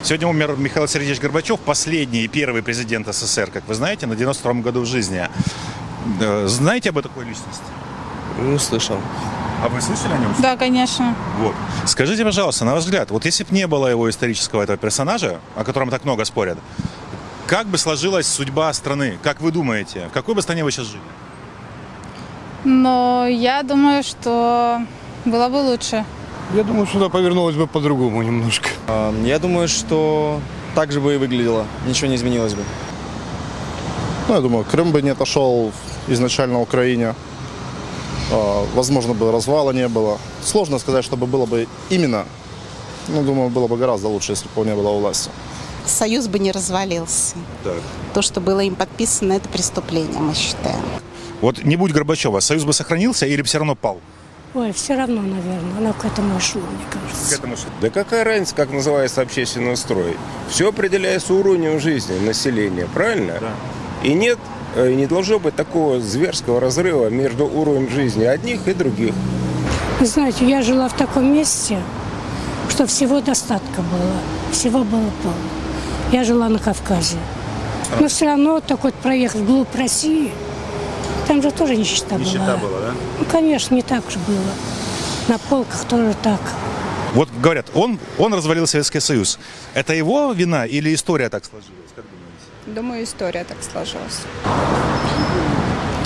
Сегодня умер Михаил Сергеевич Горбачев, последний и первый президент СССР, как вы знаете, на 92-м году в жизни. Знаете об такой личности? Ну, слышал. А вы слышали о нем? Да, конечно. Вот. Скажите, пожалуйста, на ваш взгляд, вот если бы не было его исторического этого персонажа, о котором так много спорят, как бы сложилась судьба страны? Как вы думаете, в какой бы стране вы сейчас жили? Но я думаю, что было бы лучше. Я думаю, сюда повернулось бы по-другому немножко. А, Я думаю, что так же бы и выглядело. Ничего не изменилось бы. Ну, я думаю, Крым бы не отошел изначально Украине. А, Возможно, бы развала не было. Сложно сказать, чтобы было бы именно. Ну, думаю, было бы гораздо лучше, если бы он не было у власти. Союз бы не развалился. Так. То, что было им подписано, это преступление, мы считаем. Вот не будь Горбачева, Союз бы сохранился или бы все равно пал? Ой, все равно, наверное, она к этому и шло, мне кажется. этому Да какая разница, как называется общественный строй? Все определяется уровнем жизни населения, правильно? Да. И нет, э, не должно быть такого зверского разрыва между уровнем жизни одних и других. Вы знаете, я жила в таком месте, что всего достатка было, всего было полно. Я жила на Кавказе. Но все равно, так вот проехав вглубь России, там же тоже нищета, была. да? Ну, конечно, не так же было. На полках тоже так. Вот говорят, он, он развалил Советский Союз. Это его вина или история так сложилась? Как думаете? Думаю, история так сложилась.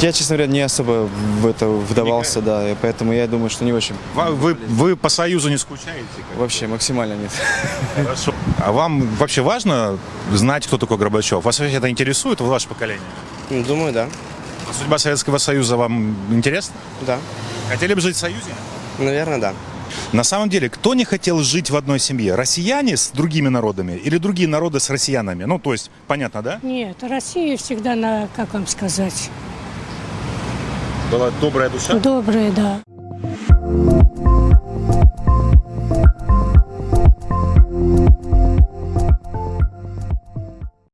Я, честно говоря, не особо в это вдавался, да, и поэтому я думаю, что не очень. Ва- Вы, вы по Союзу не скучаете? Вообще, максимально нет. Хорошо. А вам вообще важно знать, кто такой Горбачев? Вас вообще это интересует, ваше поколение? Ну, Думаю, да. А Судьба Советского Союза вам интересна? Да. Хотели бы жить в Союзе? Наверное, да. На самом деле, кто не хотел жить в одной семье? Россияне с другими народами или другие народы с россиянами? Ну, то есть, понятно, да? Нет, Россия всегда на, как вам сказать, Была добрая душа. добрая, да.